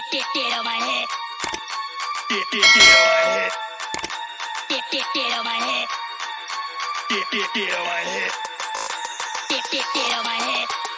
Get, get, get on my head. Get, get, get on my head. Get, get, get on my head.